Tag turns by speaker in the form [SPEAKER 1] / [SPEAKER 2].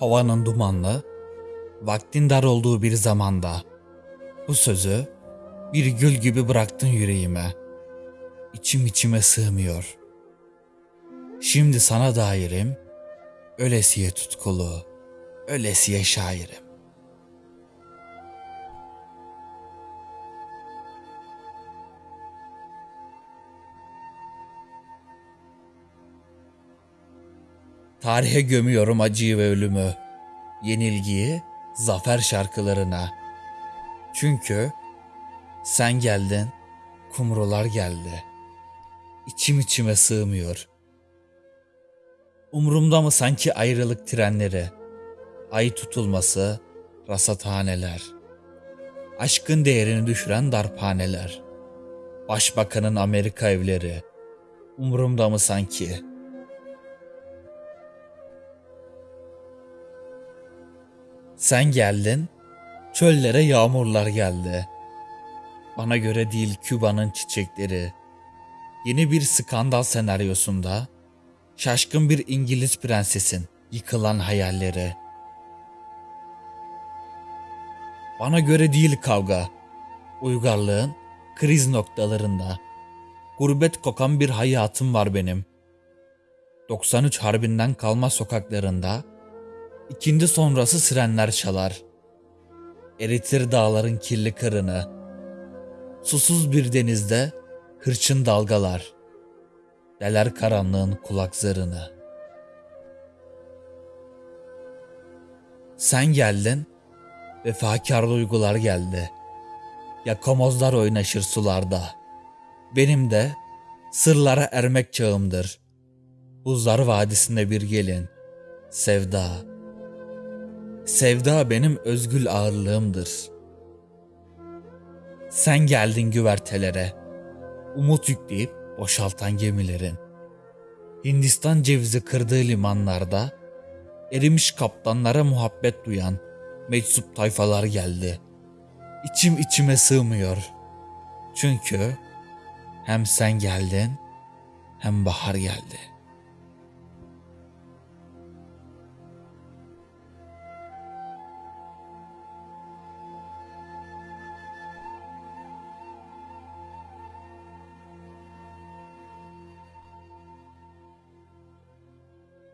[SPEAKER 1] havanın dumanlı, vaktin dar olduğu bir zamanda bu sözü bir gül gibi bıraktın yüreğime. İçim içime sığmıyor. Şimdi sana dairim, ölesiye tutkulu, ölesiye şairim. Tarihe gömüyorum acıyı ve ölümü, yenilgiyi zafer şarkılarına. Çünkü sen geldin, kumrular geldi. İçim içime sığmıyor. Umrumda mı sanki ayrılık trenleri, ay tutulması, rasathaneler, aşkın değerini düşüren darphaneler, başbakanın Amerika evleri, umrumda mı sanki?'' Sen geldin, çöllere yağmurlar geldi. Bana göre değil Küba'nın çiçekleri. Yeni bir skandal senaryosunda şaşkın bir İngiliz prensesin yıkılan hayalleri. Bana göre değil kavga. Uygarlığın kriz noktalarında. Gurbet kokan bir hayatım var benim. 93 harbinden kalma sokaklarında İkindi sonrası sirenler çalar. Eritir dağların kirli kırını. Susuz bir denizde hırçın dalgalar. Deler karanlığın kulak zarını. Sen geldin, vefakar duygular geldi. Yakamozlar oynaşır sularda. Benim de sırlara ermek çağımdır. Buzlar vadisinde bir gelin, sevda. Sevda benim özgül ağırlığımdır. Sen geldin güvertelere, umut yükleyip boşaltan gemilerin. Hindistan cevizi kırdığı limanlarda, erimiş kaptanlara muhabbet duyan meczup tayfalar geldi. İçim içime sığmıyor. Çünkü hem sen geldin hem bahar geldi.''